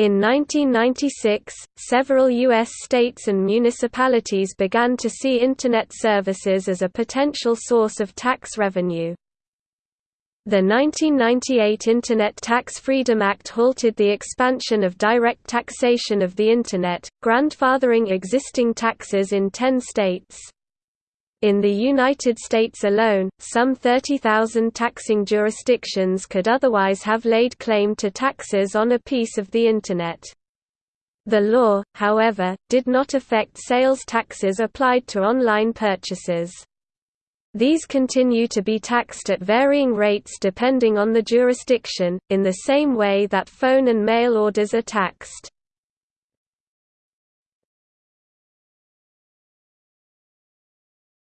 In 1996, several U.S. states and municipalities began to see Internet services as a potential source of tax revenue. The 1998 Internet Tax Freedom Act halted the expansion of direct taxation of the Internet, grandfathering existing taxes in ten states. In the United States alone, some 30,000 taxing jurisdictions could otherwise have laid claim to taxes on a piece of the Internet. The law, however, did not affect sales taxes applied to online purchases. These continue to be taxed at varying rates depending on the jurisdiction, in the same way that phone and mail orders are taxed.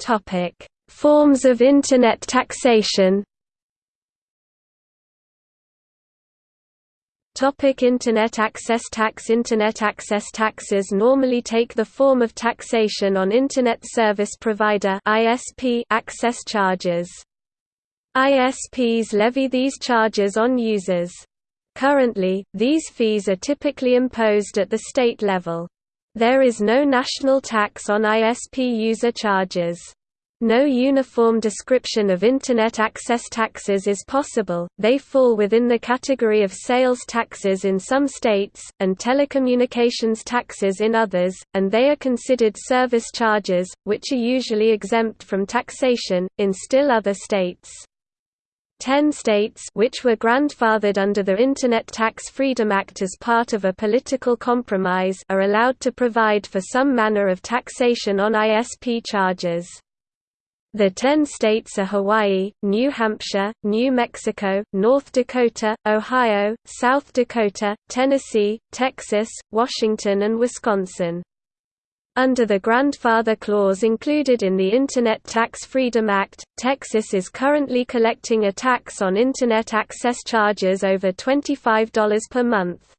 Topic: Forms of Internet taxation. Topic Internet access tax Internet access taxes normally take the form of taxation on Internet Service Provider (ISP) access charges. ISPs levy these charges on users. Currently, these fees are typically imposed at the state level. There is no national tax on ISP user charges. No uniform description of Internet access taxes is possible, they fall within the category of sales taxes in some states, and telecommunications taxes in others, and they are considered service charges, which are usually exempt from taxation, in still other states. Ten states which were grandfathered under the Internet Tax Freedom Act as part of a political compromise are allowed to provide for some manner of taxation on ISP charges. The ten states are Hawaii, New Hampshire, New Mexico, North Dakota, Ohio, South Dakota, Tennessee, Texas, Washington and Wisconsin. Under the grandfather clause included in the Internet Tax Freedom Act, Texas is currently collecting a tax on Internet access charges over $25 per month.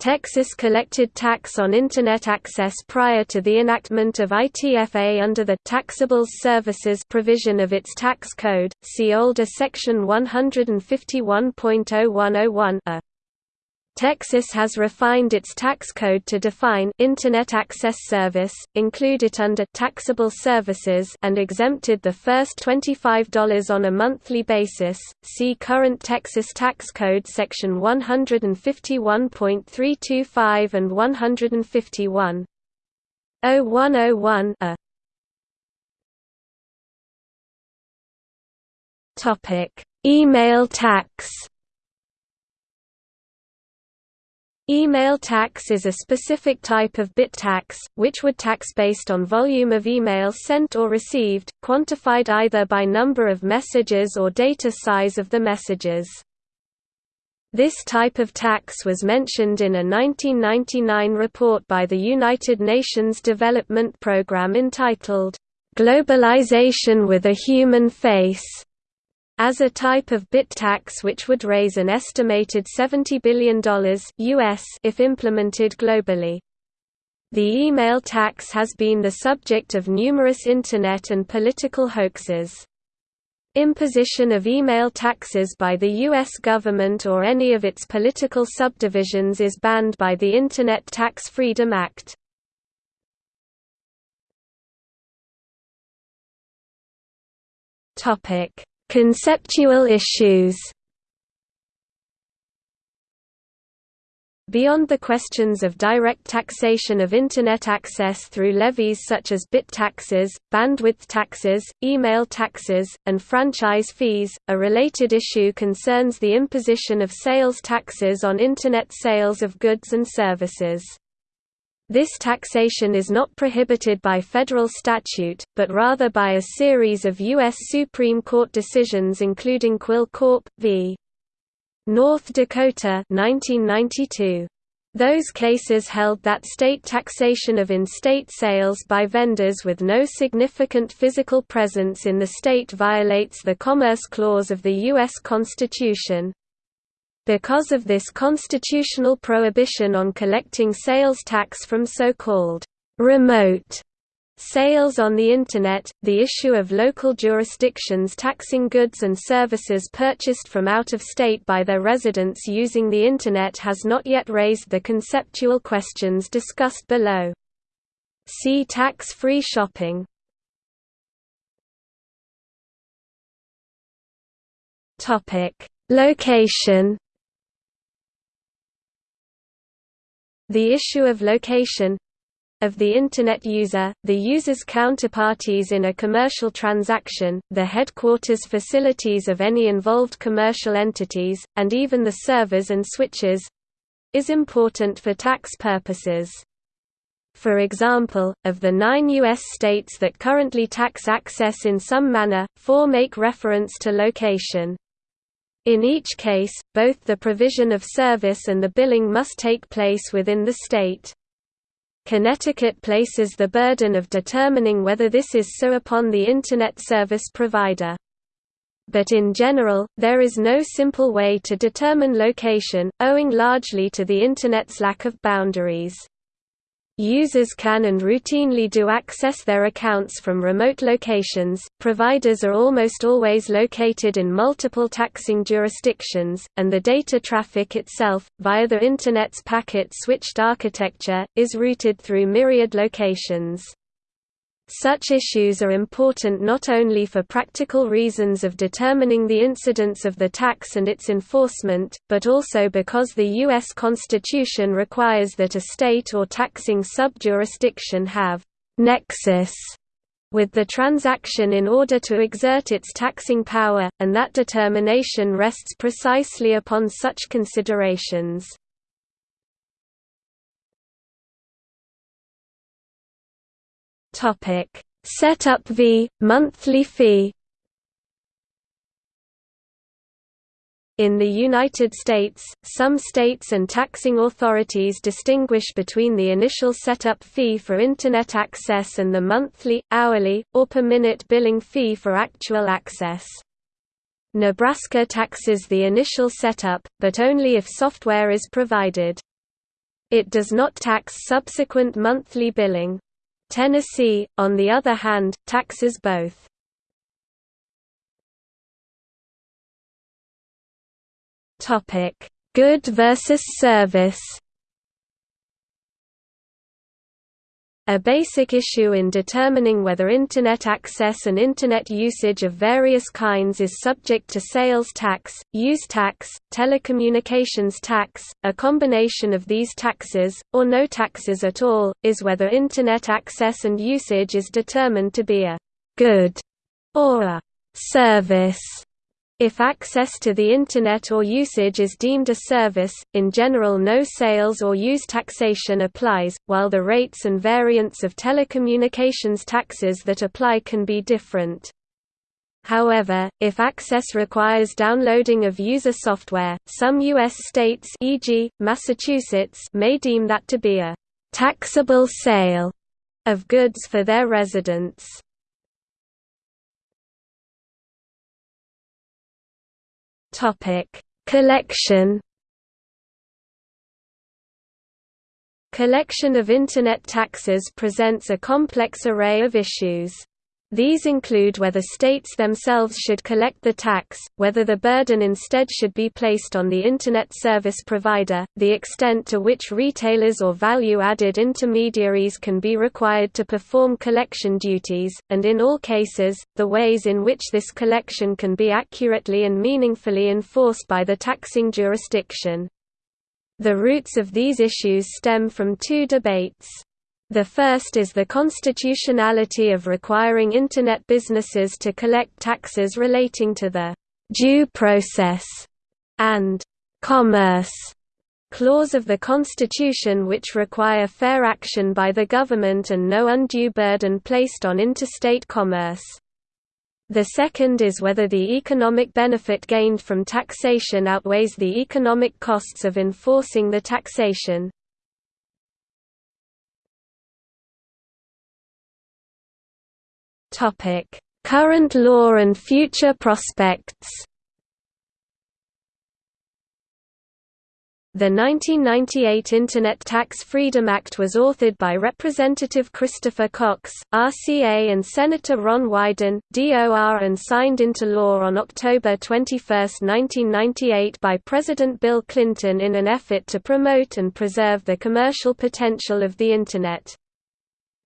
Texas collected tax on Internet access prior to the enactment of ITFA under the Taxable Services provision of its tax code, see older Section 151.0101 a. Texas has refined its tax code to define Internet Access Service, include it under taxable services and exempted the first $25 on a monthly basis. See current Texas tax code section 151.325 and 151. 0101 a. Topic: Email tax Email tax is a specific type of bit tax, which would tax based on volume of email sent or received, quantified either by number of messages or data size of the messages. This type of tax was mentioned in a 1999 report by the United Nations Development Programme entitled, "'Globalization with a Human Face' as a type of bit tax which would raise an estimated $70 billion US if implemented globally. The email tax has been the subject of numerous Internet and political hoaxes. Imposition of email taxes by the U.S. government or any of its political subdivisions is banned by the Internet Tax Freedom Act. Topic Conceptual issues Beyond the questions of direct taxation of Internet access through levies such as bit taxes, bandwidth taxes, email taxes, and franchise fees, a related issue concerns the imposition of sales taxes on Internet sales of goods and services. This taxation is not prohibited by federal statute, but rather by a series of U.S. Supreme Court decisions including Quill Corp. v. North Dakota 1992. Those cases held that state taxation of in-state sales by vendors with no significant physical presence in the state violates the Commerce Clause of the U.S. Constitution, because of this constitutional prohibition on collecting sales tax from so-called remote Sales on the Internet – The issue of local jurisdictions taxing goods and services purchased from out of state by their residents using the Internet has not yet raised the conceptual questions discussed below. See tax-free shopping. Location The issue of location of the Internet user, the user's counterparties in a commercial transaction, the headquarters facilities of any involved commercial entities, and even the servers and switches—is important for tax purposes. For example, of the nine U.S. states that currently tax access in some manner, four make reference to location. In each case, both the provision of service and the billing must take place within the state. Connecticut places the burden of determining whether this is so upon the Internet service provider. But in general, there is no simple way to determine location, owing largely to the Internet's lack of boundaries. Users can and routinely do access their accounts from remote locations. Providers are almost always located in multiple taxing jurisdictions, and the data traffic itself, via the Internet's packet switched architecture, is routed through myriad locations. Such issues are important not only for practical reasons of determining the incidence of the tax and its enforcement, but also because the U.S. Constitution requires that a state or taxing sub-jurisdiction have «nexus» with the transaction in order to exert its taxing power, and that determination rests precisely upon such considerations. Topic: Setup fee, monthly fee. In the United States, some states and taxing authorities distinguish between the initial setup fee for Internet access and the monthly, hourly, or per minute billing fee for actual access. Nebraska taxes the initial setup, but only if software is provided. It does not tax subsequent monthly billing. Tennessee, on the other hand, taxes both. Good versus service A basic issue in determining whether Internet access and Internet usage of various kinds is subject to sales tax, use tax, telecommunications tax, a combination of these taxes, or no taxes at all, is whether Internet access and usage is determined to be a «good» or a «service» If access to the Internet or usage is deemed a service, in general no sales or use taxation applies, while the rates and variants of telecommunications taxes that apply can be different. However, if access requires downloading of user software, some U.S. states e.g., Massachusetts may deem that to be a «taxable sale» of goods for their residents. Topic: Collection. Collection of Internet taxes presents a complex array of issues. These include whether states themselves should collect the tax, whether the burden instead should be placed on the Internet service provider, the extent to which retailers or value-added intermediaries can be required to perform collection duties, and in all cases, the ways in which this collection can be accurately and meaningfully enforced by the taxing jurisdiction. The roots of these issues stem from two debates. The first is the constitutionality of requiring Internet businesses to collect taxes relating to the «due process» and «commerce» clause of the Constitution which require fair action by the government and no undue burden placed on interstate commerce. The second is whether the economic benefit gained from taxation outweighs the economic costs of enforcing the taxation. Topic: Current law and future prospects. The 1998 Internet Tax Freedom Act was authored by Representative Christopher Cox, RCA and Senator Ron Wyden, DOR and signed into law on October 21, 1998 by President Bill Clinton in an effort to promote and preserve the commercial potential of the Internet.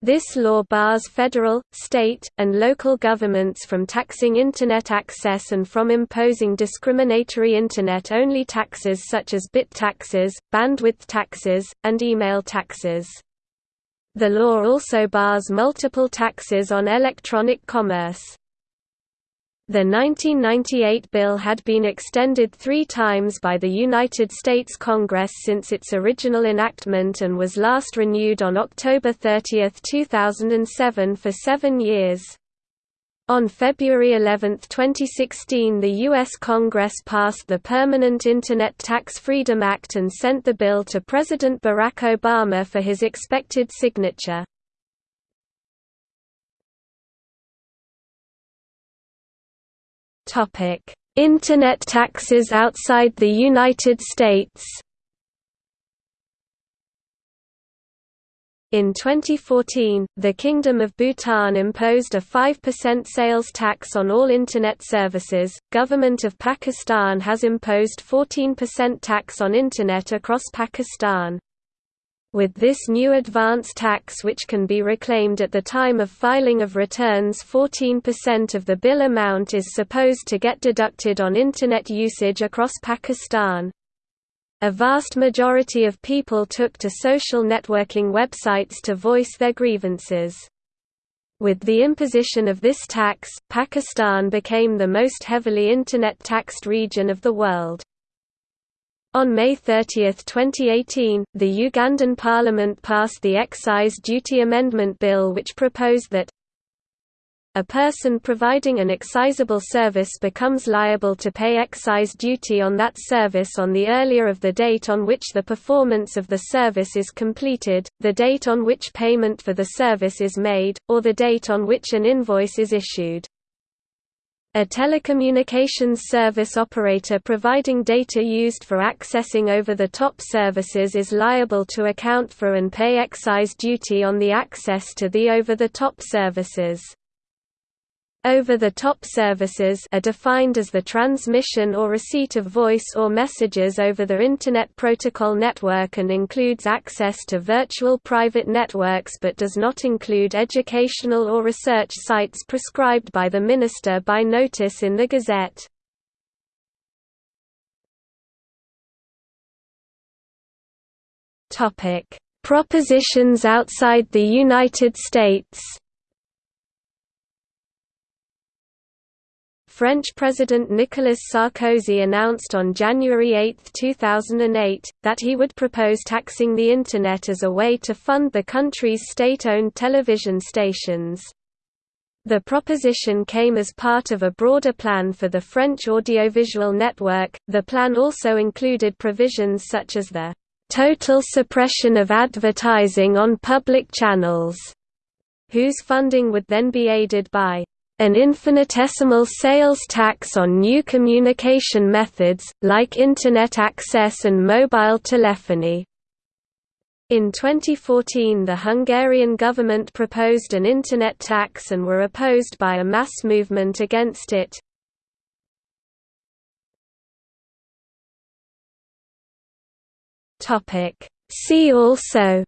This law bars federal, state, and local governments from taxing Internet access and from imposing discriminatory Internet-only taxes such as bit taxes, bandwidth taxes, and email taxes. The law also bars multiple taxes on electronic commerce. The 1998 bill had been extended three times by the United States Congress since its original enactment and was last renewed on October 30, 2007 for seven years. On February 11, 2016 the U.S. Congress passed the Permanent Internet Tax Freedom Act and sent the bill to President Barack Obama for his expected signature. Internet taxes outside the United States. In 2014, the Kingdom of Bhutan imposed a 5% sales tax on all Internet services. Government of Pakistan has imposed 14% tax on Internet across Pakistan. With this new advance tax which can be reclaimed at the time of filing of returns 14% of the bill amount is supposed to get deducted on Internet usage across Pakistan. A vast majority of people took to social networking websites to voice their grievances. With the imposition of this tax, Pakistan became the most heavily Internet taxed region of the world. On May 30, 2018, the Ugandan parliament passed the Excise Duty Amendment Bill which proposed that a person providing an excisable service becomes liable to pay excise duty on that service on the earlier of the date on which the performance of the service is completed, the date on which payment for the service is made, or the date on which an invoice is issued. A telecommunications service operator providing data used for accessing over-the-top services is liable to account for and pay excise duty on the access to the over-the-top services. Over-the-top services are defined as the transmission or receipt of voice or messages over the Internet Protocol network and includes access to virtual private networks but does not include educational or research sites prescribed by the Minister by notice in the Gazette. Propositions outside the United States French President Nicolas Sarkozy announced on January 8, 2008, that he would propose taxing the Internet as a way to fund the country's state-owned television stations. The proposition came as part of a broader plan for the French audiovisual network. The plan also included provisions such as the total suppression of advertising on public channels, whose funding would then be aided by an infinitesimal sales tax on new communication methods, like Internet access and mobile telephony. In 2014 the Hungarian government proposed an Internet tax and were opposed by a mass movement against it. See also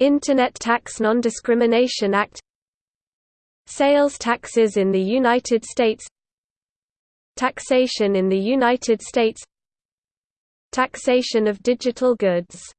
Internet Tax Non-Discrimination Act. Sales taxes in the United States. Taxation in the United States. Taxation of digital goods